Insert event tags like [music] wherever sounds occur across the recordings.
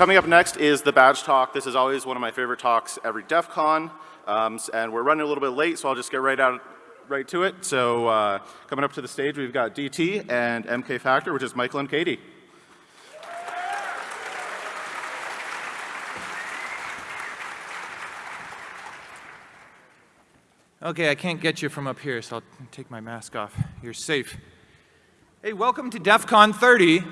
Coming up next is the badge talk. This is always one of my favorite talks every DEF CON. Um, and we're running a little bit late, so I'll just get right out right to it. So uh, coming up to the stage, we've got DT and MK Factor, which is Michael and Katie. Okay, I can't get you from up here, so I'll take my mask off. You're safe. Hey, welcome to DEF CON 30.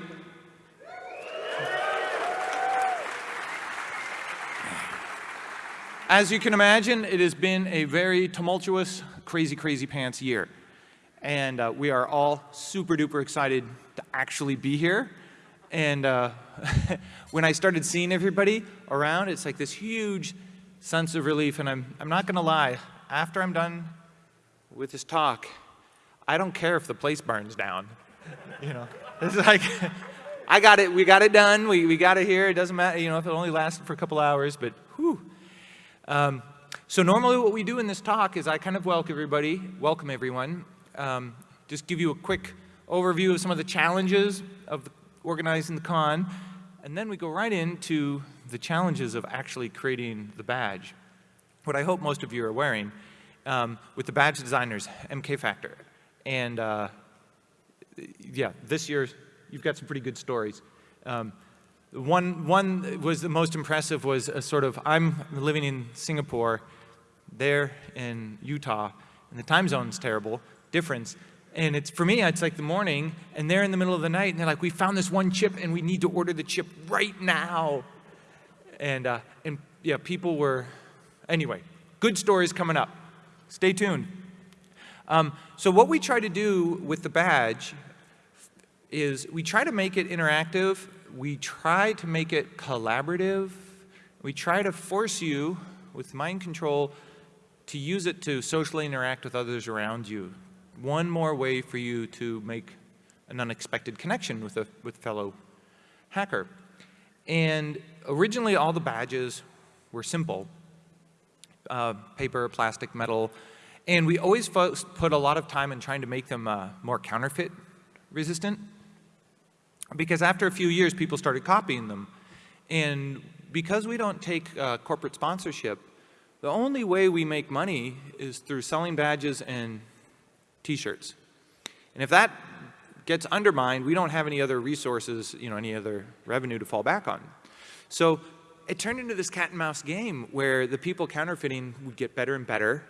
As you can imagine, it has been a very tumultuous, crazy, crazy pants year. And uh, we are all super duper excited to actually be here. And uh, [laughs] when I started seeing everybody around, it's like this huge sense of relief. And I'm, I'm not going to lie, after I'm done with this talk, I don't care if the place burns down. [laughs] you know, it's like, [laughs] I got it, we got it done, we, we got it here. It doesn't matter, you know, if it only lasted for a couple hours, but whew. Um, so normally what we do in this talk is I kind of welcome everybody, welcome everyone, um, just give you a quick overview of some of the challenges of organizing the con, and then we go right into the challenges of actually creating the badge. What I hope most of you are wearing um, with the badge designers, MK Factor. And uh, yeah, this year you've got some pretty good stories. Um, one, one was the most impressive was a sort of, I'm living in Singapore, there in Utah, and the time zone's terrible, difference. And it's, for me, it's like the morning, and they're in the middle of the night, and they're like, we found this one chip, and we need to order the chip right now. And, uh, and yeah, people were, anyway, good stories coming up. Stay tuned. Um, so what we try to do with the badge is we try to make it interactive we try to make it collaborative. We try to force you with mind control to use it to socially interact with others around you. One more way for you to make an unexpected connection with a with fellow hacker. And originally all the badges were simple, uh, paper, plastic, metal, and we always put a lot of time in trying to make them uh, more counterfeit resistant. Because after a few years, people started copying them. And because we don't take uh, corporate sponsorship, the only way we make money is through selling badges and t-shirts. And if that gets undermined, we don't have any other resources, you know, any other revenue to fall back on. So it turned into this cat and mouse game where the people counterfeiting would get better and better,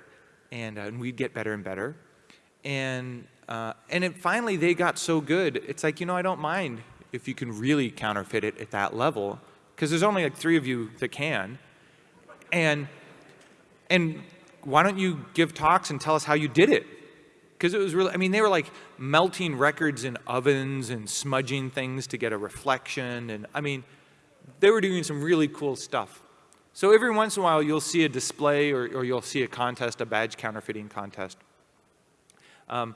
and, uh, and we'd get better and better. And uh, and it, finally, they got so good, it's like, you know, I don't mind if you can really counterfeit it at that level, because there's only like three of you that can. And, and why don't you give talks and tell us how you did it? Because it was really, I mean, they were like melting records in ovens and smudging things to get a reflection. And I mean, they were doing some really cool stuff. So every once in a while, you'll see a display or, or you'll see a contest, a badge counterfeiting contest. Um,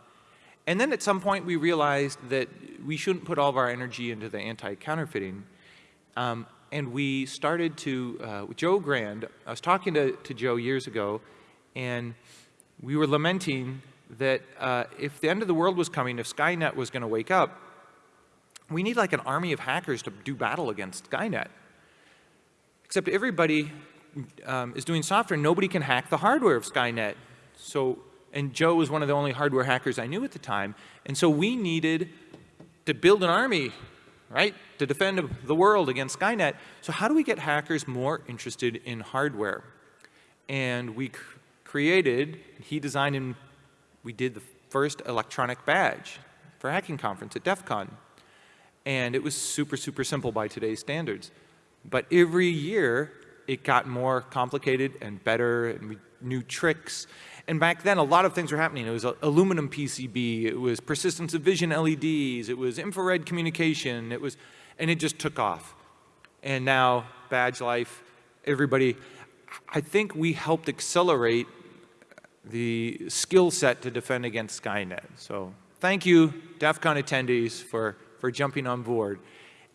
and then at some point we realized that we shouldn't put all of our energy into the anti-counterfeiting. Um, and we started to, uh, Joe Grand, I was talking to, to Joe years ago, and we were lamenting that uh, if the end of the world was coming, if Skynet was going to wake up, we need like an army of hackers to do battle against Skynet. Except everybody um, is doing software. Nobody can hack the hardware of Skynet. So and Joe was one of the only hardware hackers I knew at the time. And so we needed to build an army, right, to defend the world against Skynet. So how do we get hackers more interested in hardware? And we created, he designed and we did the first electronic badge for hacking conference at DEF CON. And it was super, super simple by today's standards. But every year, it got more complicated and better, and we, new tricks. And back then, a lot of things were happening. It was aluminum PCB, it was persistence of vision LEDs, it was infrared communication, it was, and it just took off. And now, badge life, everybody, I think we helped accelerate the skill set to defend against Skynet. So thank you, DEF CON attendees, for, for jumping on board.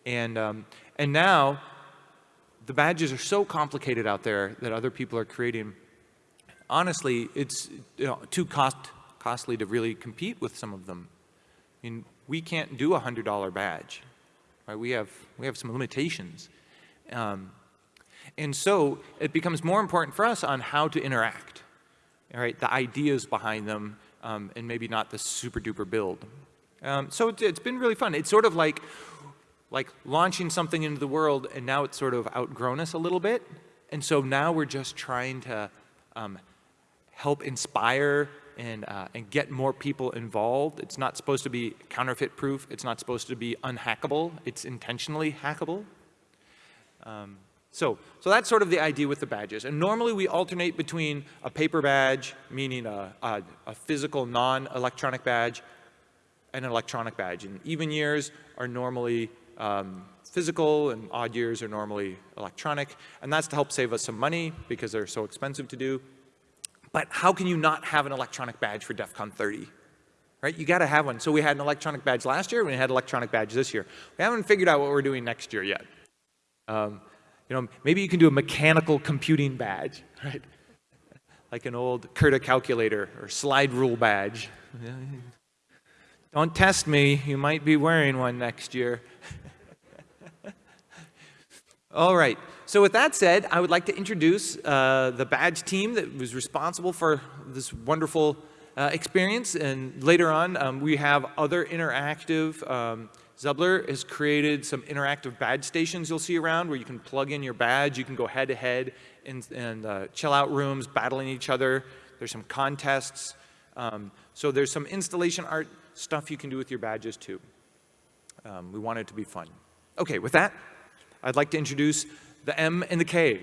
And, um, and now, the badges are so complicated out there that other people are creating honestly, it's you know, too cost, costly to really compete with some of them. I mean, we can't do a $100 badge. Right? We, have, we have some limitations. Um, and so it becomes more important for us on how to interact, all right, the ideas behind them, um, and maybe not the super duper build. Um, so it's, it's been really fun. It's sort of like, like launching something into the world and now it's sort of outgrown us a little bit. And so now we're just trying to um, help inspire and, uh, and get more people involved. It's not supposed to be counterfeit proof. It's not supposed to be unhackable. It's intentionally hackable. Um, so, so that's sort of the idea with the badges. And normally we alternate between a paper badge, meaning a, a, a physical non-electronic badge, and an electronic badge. And even years are normally um, physical and odd years are normally electronic. And that's to help save us some money because they're so expensive to do. But how can you not have an electronic badge for DEF CON 30? Right? You got to have one. So we had an electronic badge last year, we had electronic badge this year. We haven't figured out what we're doing next year yet. Um, you know, maybe you can do a mechanical computing badge, [laughs] right? Like an old CURTA calculator or slide rule badge. [laughs] Don't test me, you might be wearing one next year. [laughs] All right, so with that said, I would like to introduce uh, the badge team that was responsible for this wonderful uh, experience. And later on, um, we have other interactive, um, Zubler has created some interactive badge stations you'll see around where you can plug in your badge, you can go head to head in, in uh, chill out rooms, battling each other. There's some contests. Um, so there's some installation art stuff you can do with your badges too. Um, we want it to be fun. Okay, with that, I'd like to introduce the M and the K.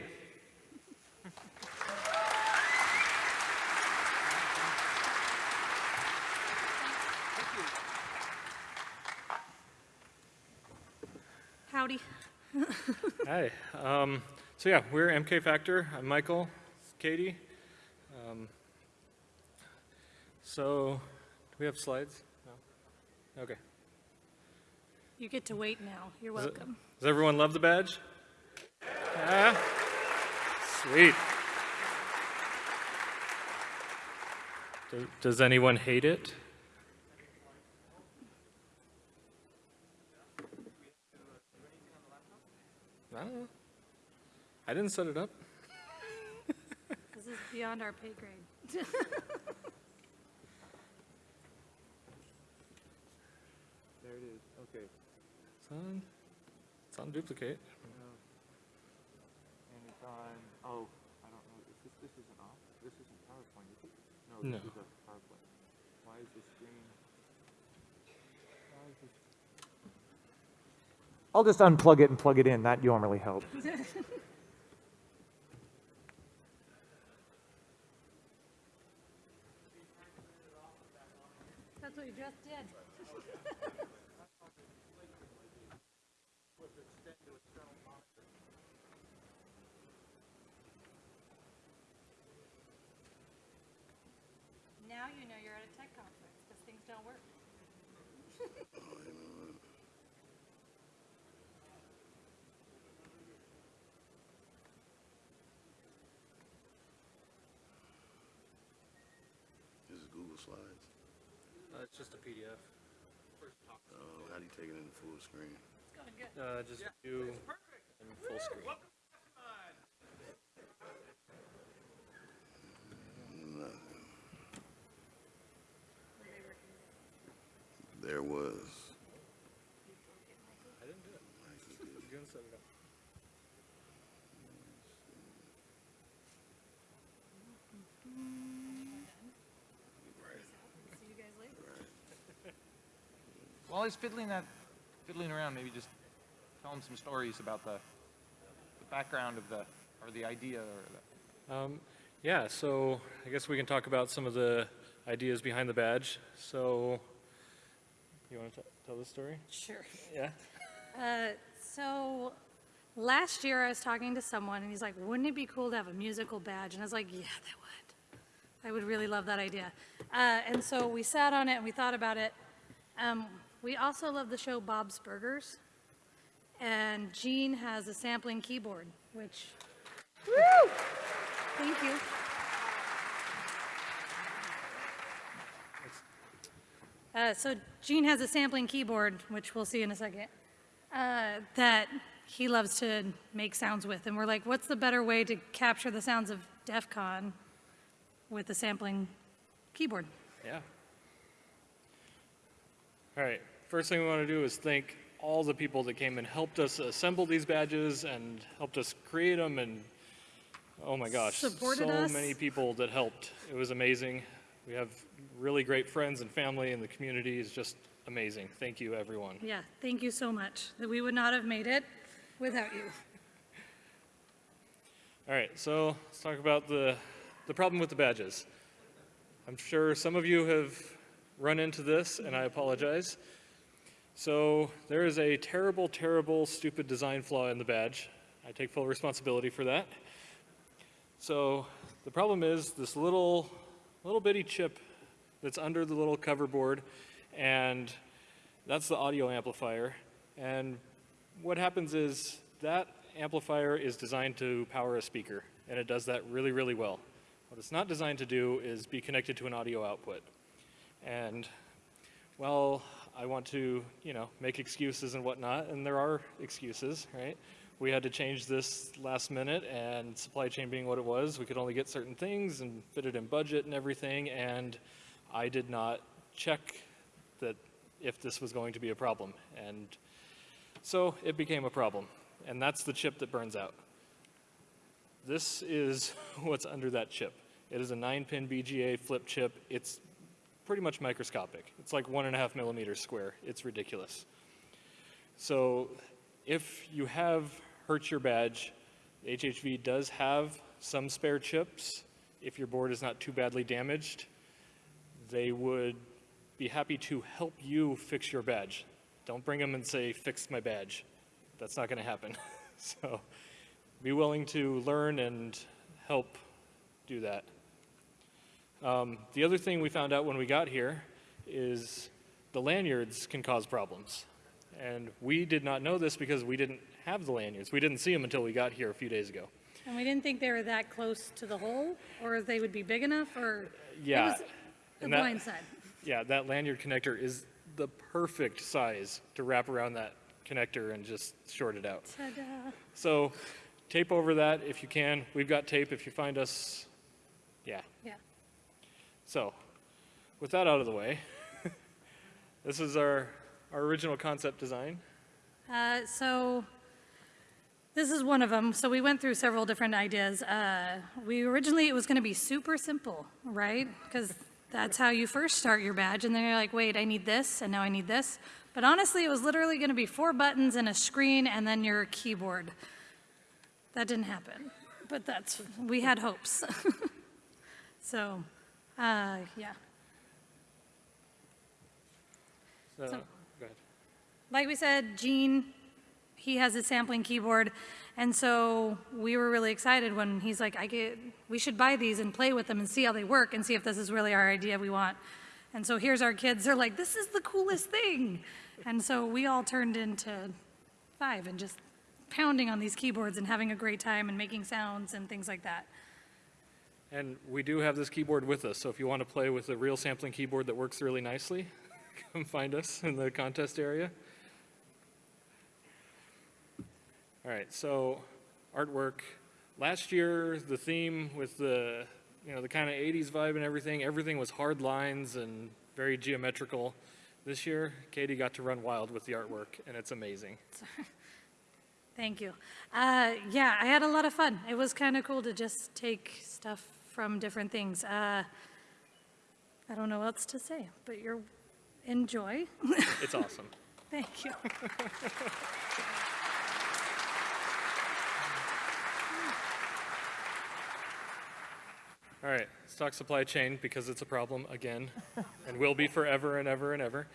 Howdy. Hi. Um, so yeah, we're MK Factor. I'm Michael. Katie. Um, so, do we have slides? No. Okay. You get to wait now. You're Does welcome. Does everyone love the badge? Yeah. Sweet. Does, does anyone hate it? I don't know. I didn't set it up. [laughs] This is beyond our pay grade. [laughs] There it is, okay. It's on, it's on duplicate. And oh, I don't know, is this, this isn't off? This isn't PowerPoint, is it? No. this is a PowerPoint. Why is the screen? why is this- I'll just unplug it and plug it in, that normally helps. [laughs] Now you know you're at a tech conference because things don't work. This [laughs] is Google Slides. Uh, it's just a PDF. Oh, how do you take it in full screen? Uh, just view and full screen. There was. I didn't do it. You didn't set it up. See you guys was. While he's fiddling that, fiddling around, maybe just tell him some stories about the, the background of the, or the idea or the, Um, yeah, so I guess we can talk about some of the ideas behind the badge. So, you want to tell the story? Sure. Yeah. Uh, so last year I was talking to someone and he's like, wouldn't it be cool to have a musical badge? And I was like, yeah, that would. I would really love that idea. Uh, and so we sat on it and we thought about it. Um, we also love the show Bob's Burgers. And Gene has a sampling keyboard, which, woo! Thank you. Uh, so Gene has a sampling keyboard, which we'll see in a second, uh, that he loves to make sounds with. And we're like, what's the better way to capture the sounds of DEF CON with the sampling keyboard? Yeah. All right, first thing we want to do is thank all the people that came and helped us assemble these badges and helped us create them and, oh my gosh, Supported so us. many people that helped. It was amazing. We have really great friends and family and the community is just amazing. Thank you, everyone. Yeah, thank you so much. That we would not have made it without you. All right, so let's talk about the, the problem with the badges. I'm sure some of you have run into this, and I apologize. So there is a terrible, terrible, stupid design flaw in the badge. I take full responsibility for that. So the problem is this little, little bitty chip that's under the little cover board, and that's the audio amplifier. And what happens is that amplifier is designed to power a speaker, and it does that really, really well. What it's not designed to do is be connected to an audio output. And well, I want to, you know, make excuses and whatnot, and there are excuses, right? We had to change this last minute, and supply chain being what it was, we could only get certain things and fit it in budget and everything, and I did not check that if this was going to be a problem. And so it became a problem, and that's the chip that burns out. This is [laughs] what's under that chip. It is a 9-pin BGA flip chip. It's pretty much microscopic. It's like one and a half millimeters square. It's ridiculous. So if you have hurt your badge, HHV does have some spare chips. If your board is not too badly damaged, they would be happy to help you fix your badge. Don't bring them and say, fix my badge. That's not going to happen. [laughs] so be willing to learn and help do that. Um, the other thing we found out when we got here is the lanyards can cause problems. And we did not know this because we didn't have the lanyards. We didn't see them until we got here a few days ago. And we didn't think they were that close to the hole, or they would be big enough, or Yeah, it was the that- blind side. Yeah, that lanyard connector is the perfect size to wrap around that connector and just short it out. So tape over that if you can. We've got tape if you find us. Yeah. Yeah. So with that out of the way, [laughs] this is our, our original concept design. Uh, so this is one of them. So we went through several different ideas. Uh, we originally it was going to be super simple, right? Because that's how you first start your badge, and then you're like, wait, I need this, and now I need this. But honestly, it was literally going to be four buttons and a screen, and then your keyboard. That didn't happen, but that's we had hopes. [laughs] so, uh, yeah. So, So- go ahead. like we said, Gene, he has a sampling keyboard, and so we were really excited when he's like, "I get, we should buy these and play with them and see how they work and see if this is really our idea we want." And so here's our kids. They're like, "This is the coolest thing," and so we all turned into five and just pounding on these keyboards and having a great time and making sounds and things like that. And we do have this keyboard with us, so if you want to play with a real sampling keyboard that works really nicely, [laughs] come find us in the contest area. All right, so artwork. Last year, the theme with the, you know, the kind of 80s vibe and everything, everything was hard lines and very geometrical. This year, Katie got to run wild with the artwork, and it's amazing. [laughs] Thank you. Uh, yeah, I had a lot of fun. It was kind of cool to just take stuff from different things. Uh, I don't know what else to say, but you're enjoy. It's awesome. [laughs] Thank you. [laughs] All right, let's talk supply chain because it's a problem again [laughs] and will be forever and ever and ever.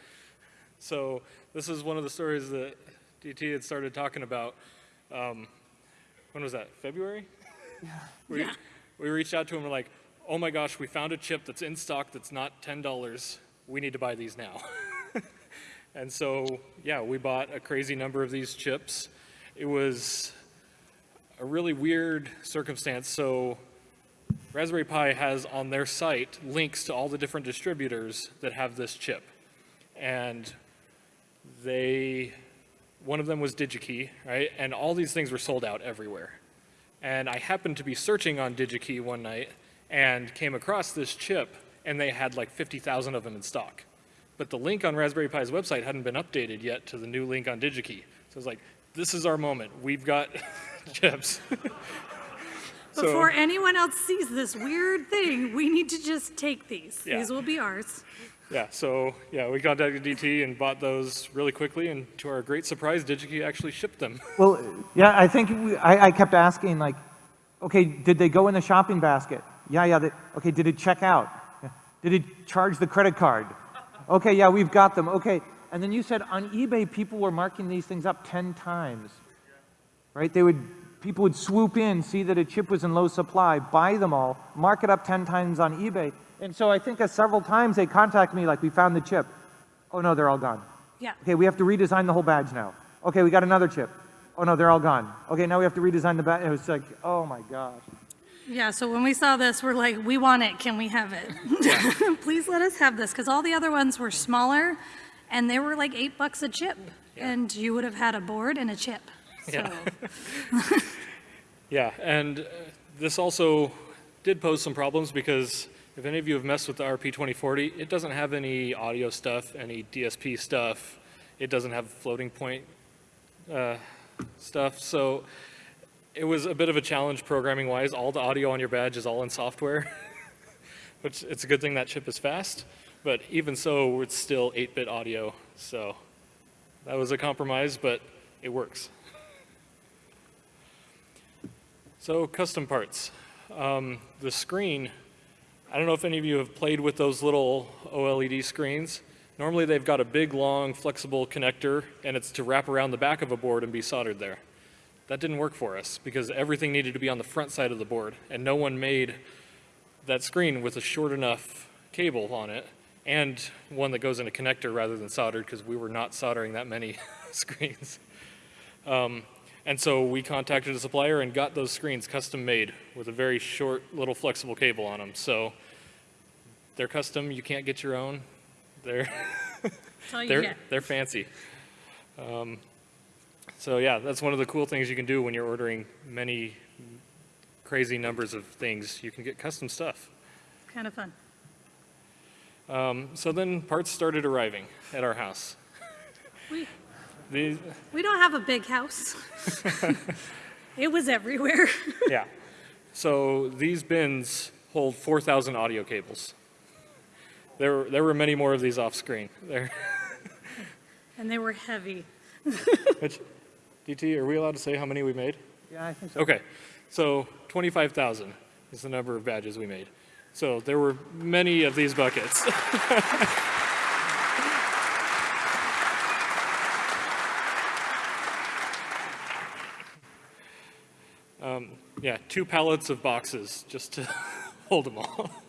So this is one of the stories that DT had started talking about. Um, when was that? February? [laughs] We, we reached out to him and we're like, oh my gosh, we found a chip that's in stock that's not $10. We need to buy these now. [laughs] and so, yeah, we bought a crazy number of these chips. It was a really weird circumstance. So Raspberry Pi has on their site links to all the different distributors that have this chip. And they one of them was DigiKey, right? And all these things were sold out everywhere. And I happened to be searching on DigiKey one night and came across this chip, and they had like 50,000 of them in stock. But the link on Raspberry Pi's website hadn't been updated yet to the new link on DigiKey. So I was like, this is our moment. We've got [laughs] chips. [laughs] So- Before anyone else sees this weird thing, we need to just take these. Yeah. These will be ours. Yeah, so yeah, we contacted DT and bought those really quickly, and to our great surprise, DigiKey actually shipped them. Well, yeah, I think we, I, I kept asking like, okay, did they go in the shopping basket? Yeah, yeah. They, okay, did it check out? Yeah. Did it charge the credit card? Okay, yeah, we've got them. Okay, and then you said on eBay people were marking these things up 10 times, right? They would, people would swoop in, see that a chip was in low supply, buy them all, mark it up 10 times on eBay. And so I think several times they contact me like, we found the chip. Oh no, they're all gone. Yeah. Okay, we have to redesign the whole badge now. Okay, we got another chip. Oh no, they're all gone. Okay, now we have to redesign the badge. It was like, oh my gosh. Yeah, so when we saw this, we're like, we want it, can we have it? [laughs] Please let us have this, because all the other ones were smaller, and they were like eight bucks a chip, and you would have had a board and a chip. So, Yeah. [laughs] Yeah, and uh, this also did pose some problems because if any of you have messed with the RP2040, it doesn't have any audio stuff, any DSP stuff. It doesn't have floating point uh, stuff. So it was a bit of a challenge programming wise. All the audio on your badge is all in software, [laughs] which it's a good thing that chip is fast. But even so, it's still 8-bit audio. So that was a compromise, but it works. So custom parts. Um, the screen, I don't know if any of you have played with those little OLED screens. Normally they've got a big, long, flexible connector, and it's to wrap around the back of a board and be soldered there. That didn't work for us because everything needed to be on the front side of the board, and no one made that screen with a short enough cable on it and one that goes in a connector rather than soldered because we were not soldering that many [laughs] screens. Um, and so we contacted a supplier and got those screens custom made with a very short little flexible cable on them. So they're custom, you can't get your own. They're, [laughs] that's all you they're, get. they're fancy. Um, so yeah, that's one of the cool things you can do when you're ordering many crazy numbers of things. You can get custom stuff. Kind of fun. Um, so then parts started arriving at our house. We, These, we don't have a big house. [laughs] It was everywhere. yeah. So these bins hold 4,000 audio cables. There, there were many more of these off screen. There, [laughs] And they were heavy. [laughs] which, DT, are we allowed to say how many we made? Yeah, I think so. Okay, so 25,000 is the number of badges we made. So there were many of these buckets. um, yeah, two pallets of boxes just to [laughs] hold them all. [laughs]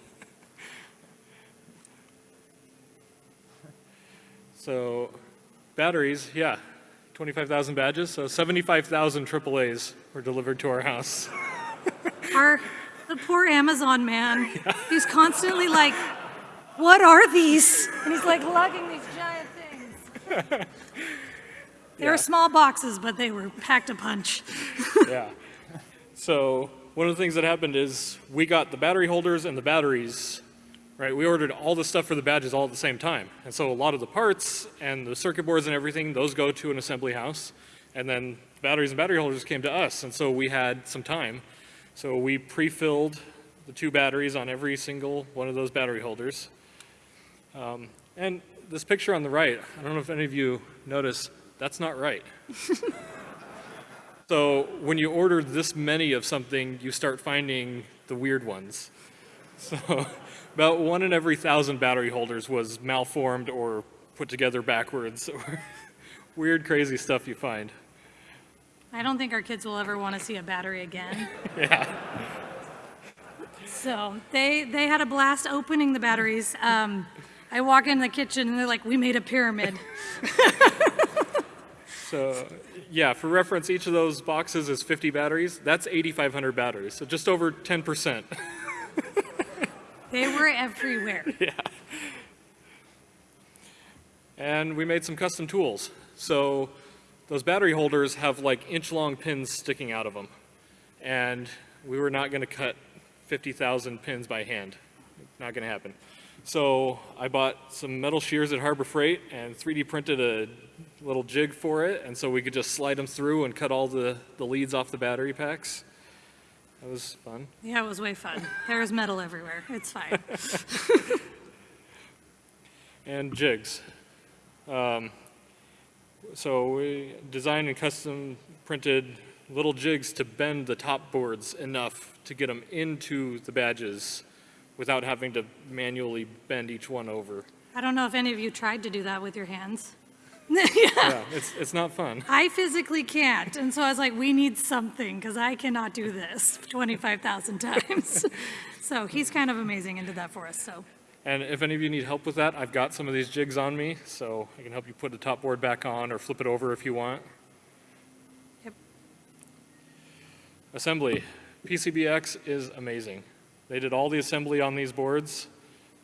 so batteries, yeah, 25,000 badges, so 75,000 AAAs were delivered to our house. [laughs] Our, the poor Amazon man, he's constantly like, what are these? And he's like lugging these giant things. They Yeah. were small boxes, but they were packed a punch. yeah. So one of the things that happened is we got the battery holders and the batteries, right? We ordered all the stuff for the badges all at the same time. And so a lot of the parts and the circuit boards and everything, those go to an assembly house. And then batteries and battery holders came to us. And so we had some time. So we pre-filled the two batteries on every single one of those battery holders. Um, and this picture on the right, I don't know if any of you noticed, that's not right. [laughs] So when you order this many of something, you start finding the weird ones. [laughs] So about one in every thousand battery holders was malformed or put together backwards or [laughs] weird, crazy stuff you find. I don't think our kids will ever want to see a battery again. [laughs] Yeah. So they, they had a blast opening the batteries. Um, I walk in the kitchen and they're like, we made a pyramid. So yeah, for reference, each of those boxes is 50 batteries. That's 8,500 batteries, so just over 10%. [laughs] They were everywhere. [laughs] Yeah. And we made some custom tools. So those battery holders have like inch-long pins sticking out of them. And we were not gonna cut 50,000 pins by hand. Not gonna happen. So I bought some metal shears at Harbor Freight and 3D printed a little jig for it, and so we could just slide them through and cut all the, the leads off the battery packs. That was fun. Yeah, it was way fun. There was metal everywhere. It's fine. [laughs] and jigs. Um, so we designed and custom printed little jigs to bend the top boards enough to get them into the badges without having to manually bend each one over. I don't know if any of you tried to do that with your hands. Yeah, it's, it's not fun. [laughs] I physically can't. And so I was like, we need something because I cannot do this [laughs] 25,000 times. [laughs] so he's kind of amazing and did that for us. So And if any of you need help with that, I've got some of these jigs on me, so I can help you put the top board back on or flip it over if you want. Yep. Assembly. PCBX is amazing. They did all the assembly on these boards.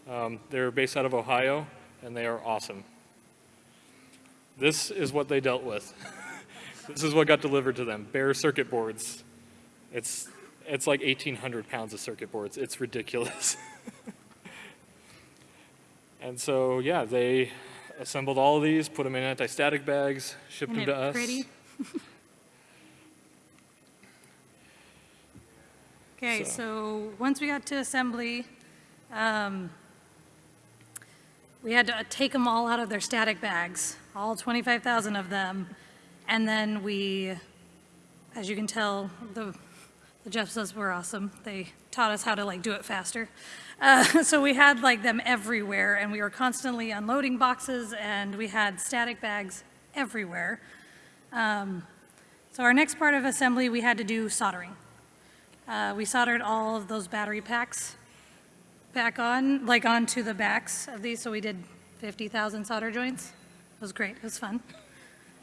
Um, they're based out of Ohio, and they are awesome. This is what they dealt with. [laughs] this is what got delivered to them, bare circuit boards. It's, it's like 1,800 pounds of circuit boards. It's ridiculous. [laughs] and so, yeah, they assembled all of these, put them in anti-static bags, shipped them to it us. pretty? [laughs] Okay, So- so once we got to assembly, um, we had to take them all out of their static bags, all 25,000 of them. And then we, as you can tell, the, the Jeffs were awesome. They taught us how to like do it faster. Uh, [laughs] so we had like them everywhere and we were constantly unloading boxes and we had static bags everywhere. Um, so our next part of assembly, we had to do soldering. Uh, we soldered all of those battery packs back on, like onto the backs of these, so we did 50,000 solder joints. It was great, it was fun.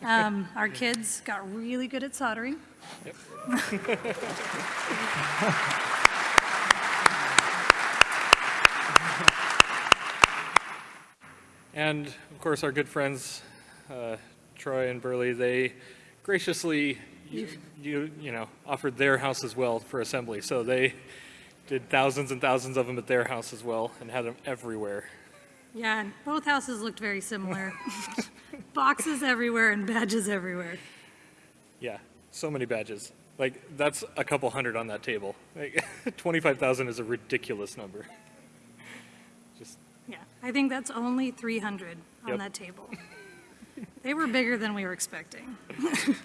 Um, Our kids got really good at soldering. [laughs] And of course, our good friends, uh, Troy and Burley, they graciously, you, you, you know, offered their house as well for assembly. So they did thousands and thousands of them at their house as well and had them everywhere. Yeah, and both houses looked very similar. [laughs] Boxes everywhere and badges everywhere. Yeah, so many badges. Like, that's a couple hundred on that table. Like, [laughs] 25,000 is a ridiculous number. Just, Yeah, I think that's only 300 on Yep. that table. They were bigger than we were expecting. [laughs]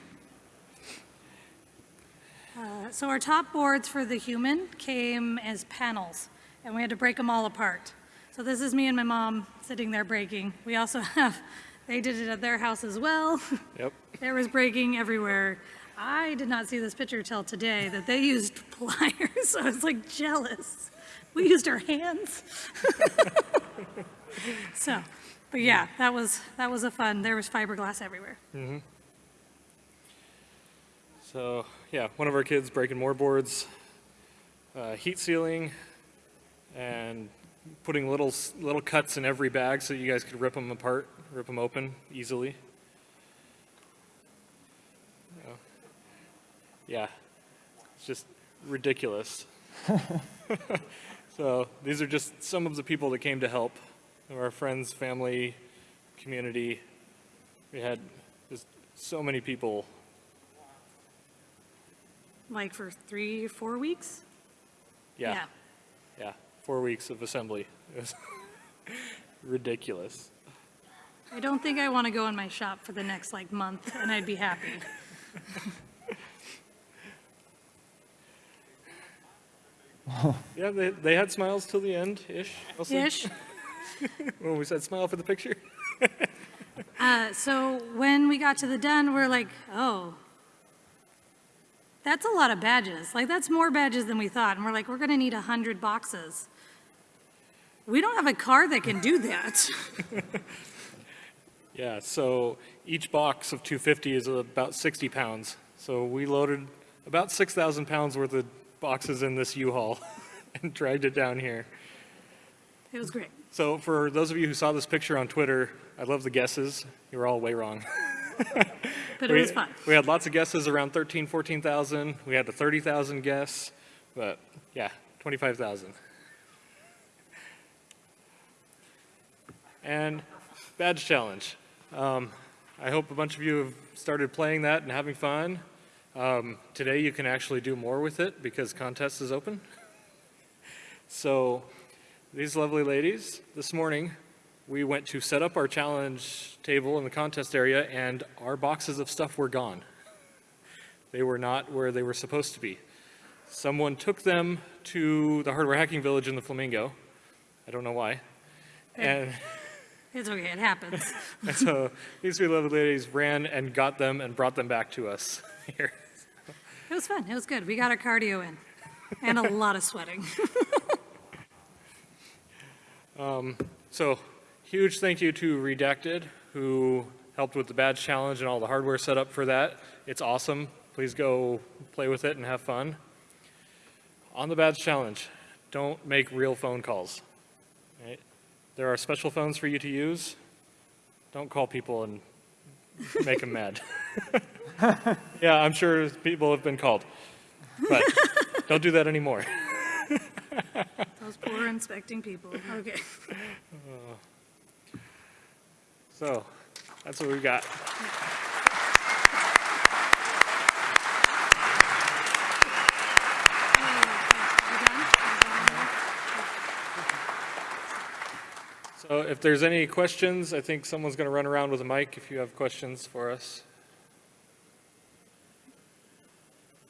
Uh, So our top boards for the human came as panels, and we had to break them all apart. So this is me and my mom sitting there breaking. We also [laughs] have, they did it at their house as well. [laughs] yep. There was breaking everywhere. I did not see this picture till today, that they used [laughs] pliers, so I was like jealous. We used our hands. So, but yeah, that was, that was a fun, there was fiberglass everywhere. So, yeah, one of our kids breaking more boards, uh, heat sealing, and putting little little cuts in every bag so you guys could rip them apart, rip them open easily. Yeah. Yeah, it's just ridiculous. [laughs] so these are just some of the people that came to help, our friends, family, community. We had just so many people Like for three, four weeks? Yeah, yeah. Four weeks of assembly. It was [laughs] ridiculous. I don't think I want to go in my shop for the next like month, and I'd be happy. [laughs] Yeah, they, they had smiles till the end ish. mostly, Ish. [laughs] When we said smile for the picture. Uh, so when we got to the den, we're like, oh, that's a lot of badges. Like, that's more badges than we thought. And we're like, we're going to need 100 boxes. We don't have a car that can do that. [laughs] Yeah, so each box of 250 is about 60 pounds. So we loaded about 6,000 pounds worth of boxes in this U-Haul [laughs] and dragged it down here. It was great. So for those of you who saw this picture on Twitter, I love the guesses. You were all way wrong. [laughs] [laughs] But it we, was fun. we had lots of guesses around 13, 14,000. We had a 30,000 guess, but yeah, 25,000. And badge challenge. Um, I hope a bunch of you have started playing that and having fun. Um, today you can actually do more with it because contest is open. [laughs] So these lovely ladies, this morning, we went to set up our challenge table in the contest area and our boxes of stuff were gone. They were not where they were supposed to be. Someone took them to the hardware hacking village in the Flamingo. I don't know why. And, [laughs] It's okay, it happens. [laughs] and so these three lovely ladies ran and got them and brought them back to us [laughs] here. It was fun, it was good. We got our cardio in and a lot of sweating. Um, so huge thank you to Redacted who helped with the badge challenge and all the hardware setup for that. It's awesome. Please go play with it and have fun. On the badge challenge, don't make real phone calls. right? There are special phones for you to use. Don't call people and make them mad. [laughs] yeah, I'm sure people have been called, but don't do that anymore. [laughs] Those poor inspecting people, okay. [laughs] Uh, So that's what we got. So if there's any questions, I think someone's going to run around with a mic if you have questions for us.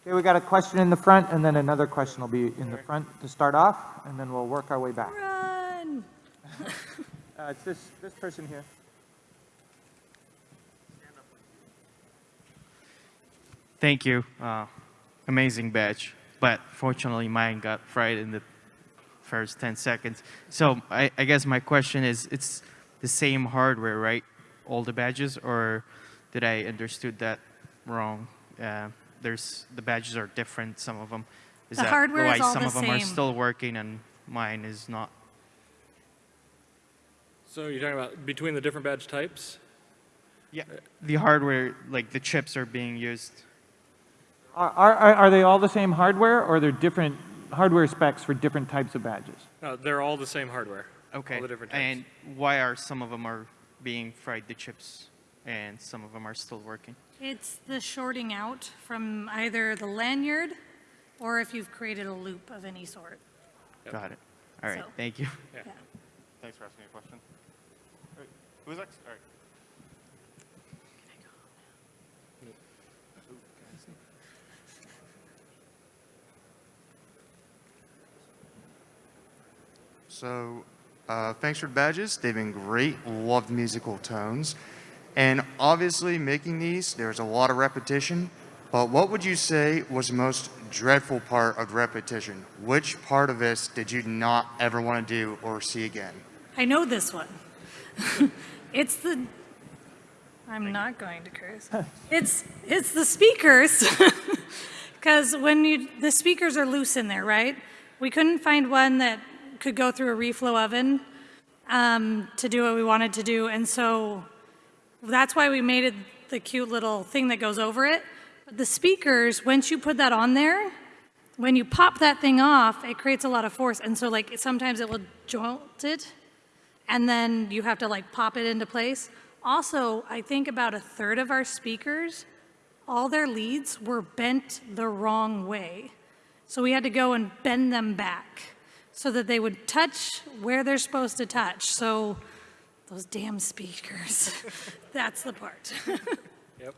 Okay, we got a question in the front, and then another question will be in the front to start off, and then we'll work our way back. Run! [laughs] Uh, it's this, this person here. Thank you. Uh, amazing badge. But fortunately, mine got fried in the first 10 seconds. So I, I guess my question is, it's the same hardware, right? All the badges, or did I understood that wrong? Uh, there's the badges are different. Some of them. Is The that hardware why is all some the of them are still working and mine is not? So you're talking about between the different badge types? Yeah. The hardware, like the chips, are being used. Are, are, are they all the same hardware, or are there different hardware specs for different types of badges? No, they're all the same hardware. Okay. All the different types. And why are some of them are being fried the chips, and some of them are still working? It's the shorting out from either the lanyard or if you've created a loop of any sort. Got it. All right. So- Thank you. Yeah. Thanks for asking a question. All right, Who's next? All right. So, uh, thanks for the badges. They've been great. Loved musical tones. And obviously, making these, there's a lot of repetition. But what would you say was the most dreadful part of repetition? Which part of this did you not ever want to do or see again? I know this one. [laughs] it's the. I'm not going to curse. it's it's the speakers, [laughs] because when you the speakers are loose in there, right? We couldn't find one that could go through a reflow oven um, to do what we wanted to do, and so that's why we made it the cute little thing that goes over it. But the speakers, once you put that on there, when you pop that thing off, it creates a lot of force, and so like sometimes it will jolt it and then you have to like pop it into place. Also, I think about a third of our speakers, all their leads were bent the wrong way. So we had to go and bend them back so that they would touch where they're supposed to touch. So those damn speakers, [laughs] that's the part. [laughs] Yep.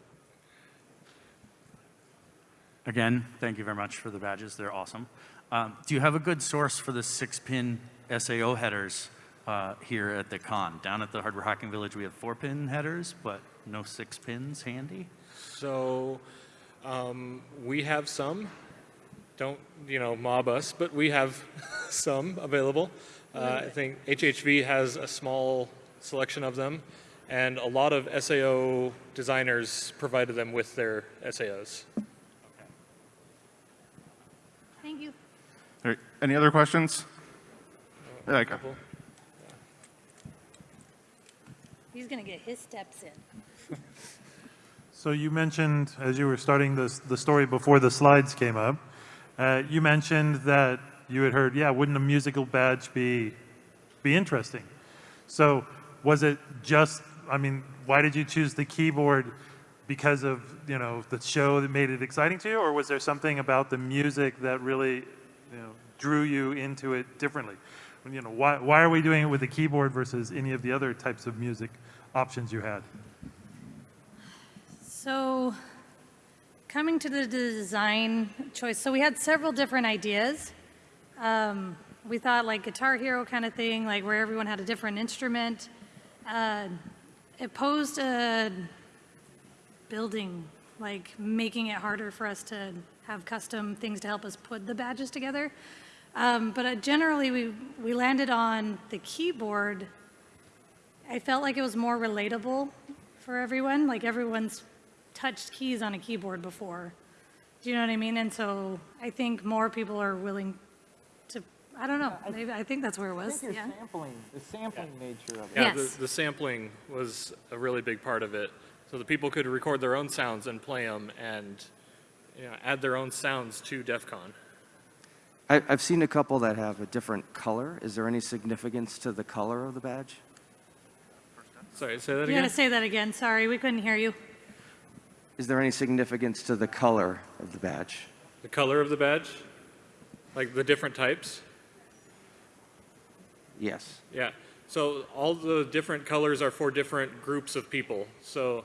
Again, thank you very much for the badges. They're awesome. Um, do you have a good source for the six-pin SAO headers uh, here at the con? Down at the Hardware Hacking Village, we have four-pin headers, but no six pins handy. So um, we have some. Don't you know mob us, but we have [laughs] some available. Uh, I think HHV has a small selection of them, and a lot of SAO designers provided them with their SAOs. Thank you. All right, any other questions? There you go. Couple. He's gonna get his steps in. [laughs] So you mentioned, as you were starting this, the story before the slides came up, uh, you mentioned that you had heard, yeah, wouldn't a musical badge be, be interesting? So was it just, I mean, why did you choose the keyboard? Because of, you know, the show that made it exciting to you? Or was there something about the music that really, you know, drew you into it differently? You know, why, why are we doing it with the keyboard versus any of the other types of music options you had? So, coming to the design choice, so we had several different ideas. Um, we thought like Guitar Hero kind of thing, like where everyone had a different instrument. Uh, it posed a building, like making it harder for us to have custom things to help us put the badges together. Um, but uh, generally, we, we landed on the keyboard. I felt like it was more relatable for everyone, like everyone's touched keys on a keyboard before. Do you know what I mean? And so I think more people are willing to, I don't know, maybe, I think that's where it was, yeah. sampling, the sampling nature of it. Yeah, Yes. the, the sampling was a really big part of it. So the people could record their own sounds and play them and you know, add their own sounds to DEF CON. I, I've seen a couple that have a different color. Is there any significance to the color of the badge? Sorry, say that You again? gotta say that again, sorry, we couldn't hear you. Is there any significance to the color of the badge? The color of the badge? Like the different types? Yes. Yeah. So all the different colors are for different groups of people. So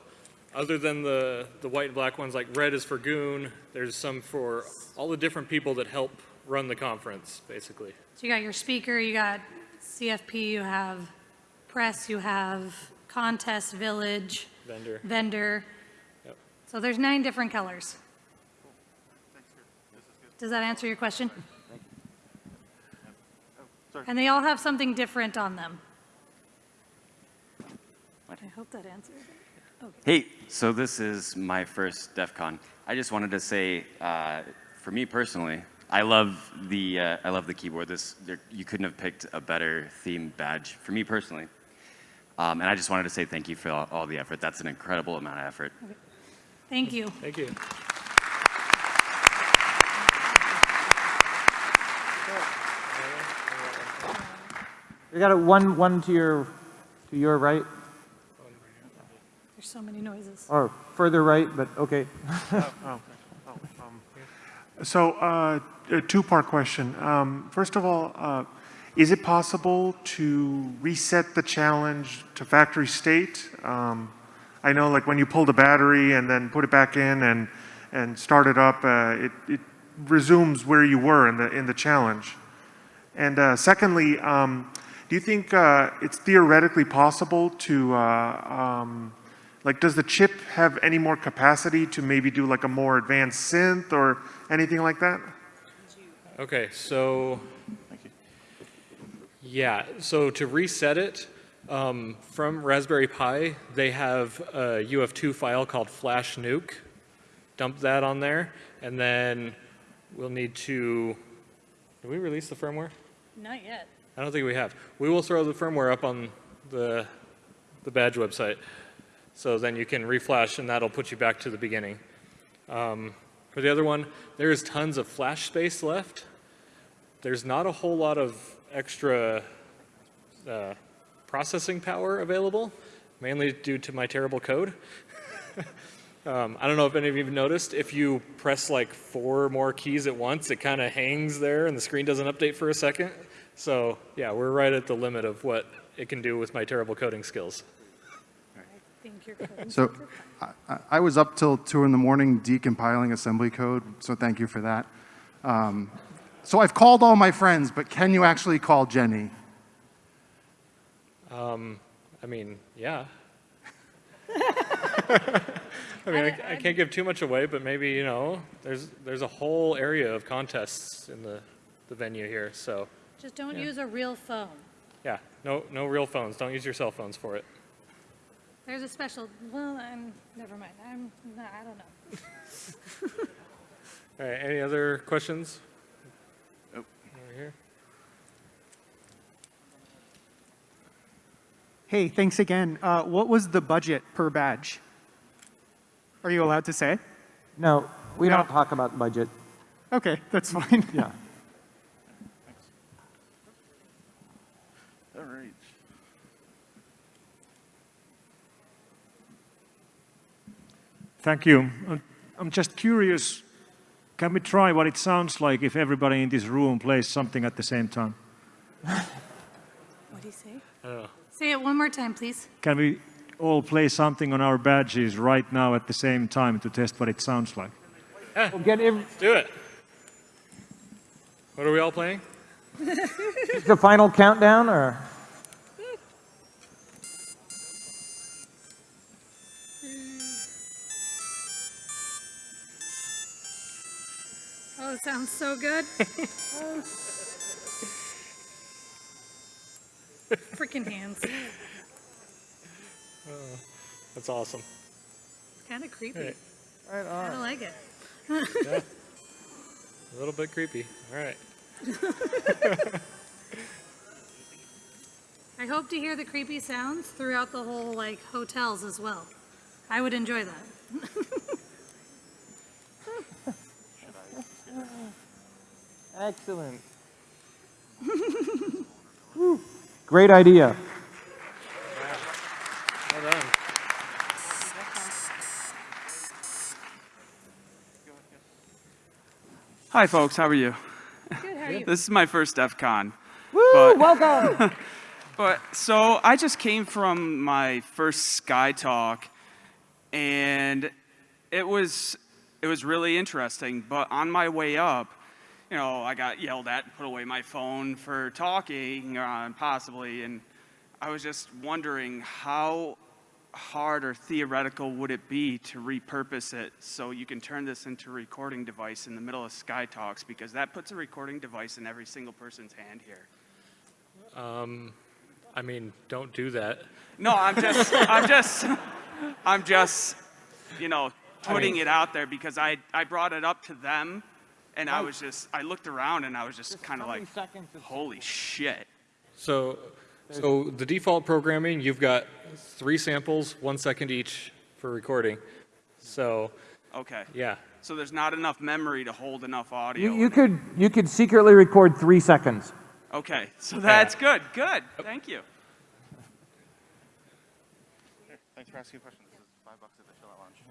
other than the, the white and black ones, like red is for Goon, there's some for all the different people that help run the conference, basically. So you got your speaker, you got CFP, you have press, you have contest, village, Vendor. vendor. So there's nine different colors. Does that answer your question? And they all have something different on them. I hope that answers it. Hey, so this is my first DEF CON. I just wanted to say, uh, for me personally, I love the uh, I love the keyboard. This there, you couldn't have picked a better themed badge for me personally. Um, and I just wanted to say thank you for all, all the effort. That's an incredible amount of effort. Thank you. Thank you. You got a one, one to your, to your right, There's so many noises. or further right, but okay. So, uh, a two-part question. Um, first of all, uh, is it possible to reset the challenge to factory state? Um, I know, like when you pull the battery and then put it back in and and start it up, uh, it it resumes where you were in the in the challenge. And uh, secondly, um, do you think uh, it's theoretically possible to uh, um, like, does the chip have any more capacity to maybe do like a more advanced synth or anything like that? Okay, so. Thank you. Yeah, so to reset it, um, from Raspberry Pi, they have a UF2 file called flash nuke. Dump that on there, and then we'll need to, did we release the firmware? Not yet. I don't think we have. We will throw the firmware up on the, the badge website. So then you can reflash and that'll put you back to the beginning. Um, for the other one, there is tons of flash space left. There's not a whole lot of extra uh, processing power available, mainly due to my terrible code. [laughs] um, I don't know if any of you have noticed, if you press like four more keys at once, it kind of hangs there and the screen doesn't update for a second. So yeah, we're right at the limit of what it can do with my terrible coding skills. So I- I, was up till two in the morning decompiling assembly code, so thank you for that. Um, so I've called all my friends, but can you actually call Jenny? Um, I mean, yeah. [laughs] I mean, I, I can't give too much away, but maybe, you know, there's, there's a whole area of contests in the, the venue here. So Just don't Yeah. use a real phone. yeah, no, no real phones. Don't use your cell phones for it. There's a special, well, I'm, never mind. I'm, no, I don't know. [laughs] All right, any other questions? Oh. Over here. Hey, thanks again. Uh, what was the budget per badge? Are you allowed to say? No, we No. don't talk about budget. Okay, that's [laughs] fine. Yeah. All right. Thank you. Uh, I'm just curious, can we try what it sounds like if everybody in this room plays something at the same time? What do you say? Oh. Say it one more time, please. Can we all play something on our badges right now at the same time to test what it sounds like? We'll get every, Do it. What are we all playing? [laughs] the final countdown, or? Oh, it sounds so good. [laughs] Freaking hands. Oh, that's awesome. It's kind of creepy. Right. Right I don't like it. Yeah. [laughs] A little bit creepy. All right. I hope to hear the creepy sounds throughout the whole like hotels as well. I would enjoy that. [laughs] Excellent. [laughs] Great idea. Hi, folks. How are you? Good. How are you? This is my first DEF CON. Woo! [laughs] welcome. But so I just came from my first Sky Talk, and it was it was really interesting. But on my way up, you know, I got yelled at, and put away my phone for talking, uh, possibly, and I was just wondering how hard or theoretical would it be to repurpose it so you can turn this into a recording device in the middle of Sky Talks because that puts a recording device in every single person's hand here. Um, I mean, don't do that. No, I'm just, [laughs] I'm just, I'm just, you know, I putting mean- it out there because I, I brought it up to them and I was just, I looked around and I was just kind of like, holy shit. So, so the default programming, you've got three samples, one second each for recording. So, Okay. yeah. So there's not enough memory to hold enough audio. You, you could you could secretly record three seconds. Okay, so that's good, good. Thank you. Thanks for asking questions. This is five bucks at the Chill Out Lounge.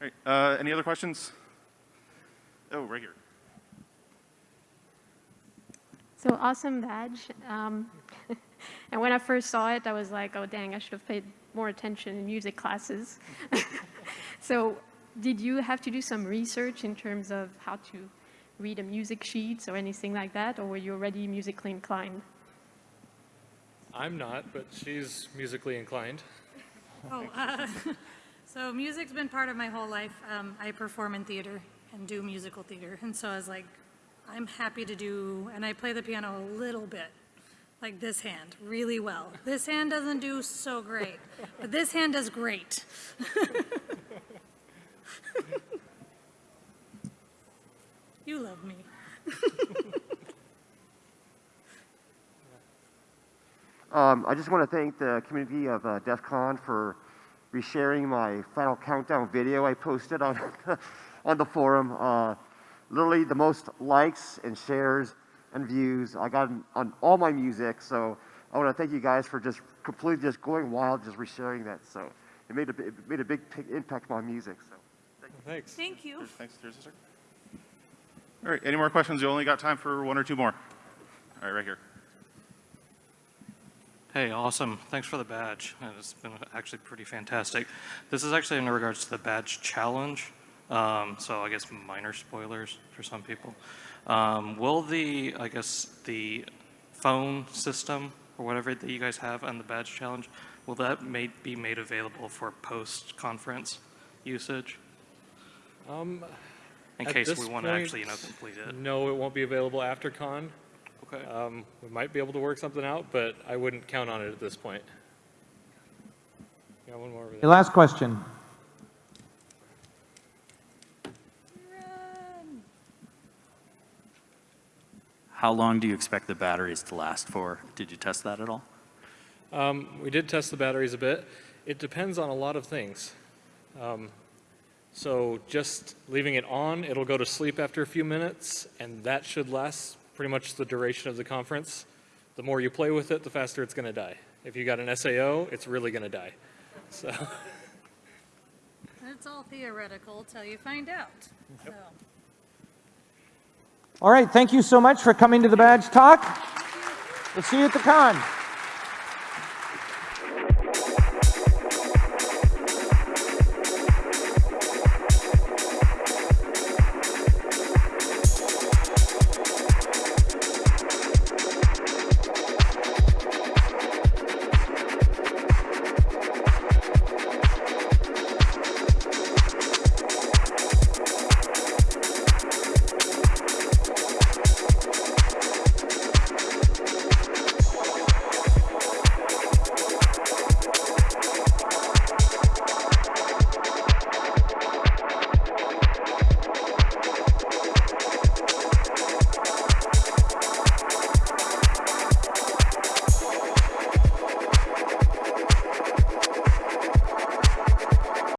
All right, uh, any other questions? Oh, right here. So awesome badge. Um, [laughs] and when I first saw it, I was like, oh dang, I should have paid more attention in music classes. [laughs] so did you have to do some research in terms of how to read a music sheet or anything like that, or were you already musically inclined? I'm not, but she's musically inclined. Oh, uh, [laughs] so music's been part of my whole life. Um, I perform in theater and do musical theater, and so I was like, I'm happy to do, and I play the piano a little bit, like this hand, really well. This hand doesn't do so great, but this hand does great. [laughs] you love me. [laughs] Um, I just want to thank the community of uh, DEF CON for resharing my final countdown video I posted on, [laughs] on the forum. Uh, literally the most likes and shares and views I got on- on all my music. So I want to thank you guys for just completely just going wild, just resharing that. So it made a, it made a big impact on my music. So. Thanks. Thank you. Thanks, there's a sir. All right, any more questions? You only got time for one or two more. All right, right here. Hey, awesome. Thanks for the badge. It's been actually pretty fantastic. This is actually in regards to the badge challenge. Um, so I guess minor spoilers for some people. Um, will the, I guess, the phone system or whatever that you guys have on the badge challenge, will that made, be made available for post-conference usage? Um, In case we want to actually, you know, complete it. No, it won't be available after con. Okay. Um, we might be able to work something out, but I wouldn't count on it at this point. Got one more over Your there. last question. How long do you expect the batteries to last for? Did you test that at all? Um, we did test the batteries a bit. It depends on a lot of things. Um, so just leaving it on, it'll go to sleep after a few minutes, and that should last pretty much the duration of the conference. The more you play with it, the faster it's going to die. If you got an SAO, it's really going to die. So. [laughs] It's all theoretical till you find out. So. All right, thank you so much for coming to the badge talk. We'll see you at the con.